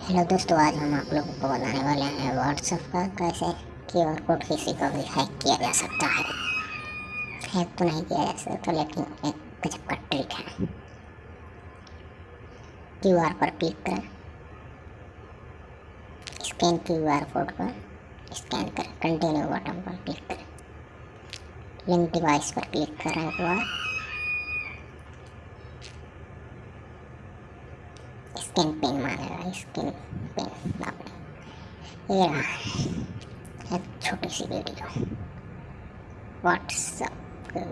Hello दोस्तों, आज हम आप लोगों को बताने वाले हैं व्हाट्सएप का कैसे क्यू आर कोड किसी को भी हैक किया जा सकता है। हैक तो नहीं किया जा सकता, लेकिन एक गजब का ट्रिक है। क्यू आर पर क्लिक करें। स्कैन क्यू आर कोड पर स्कैन करें। कंटिन्यू बटन पर क्लिक करें। लिंक डिवाइस पर क्लिक करें एक बार। स्किन पेन मारेगा स्किन पेन आपने ये रहा छोटी सी वीडियो व्हाट्सअप के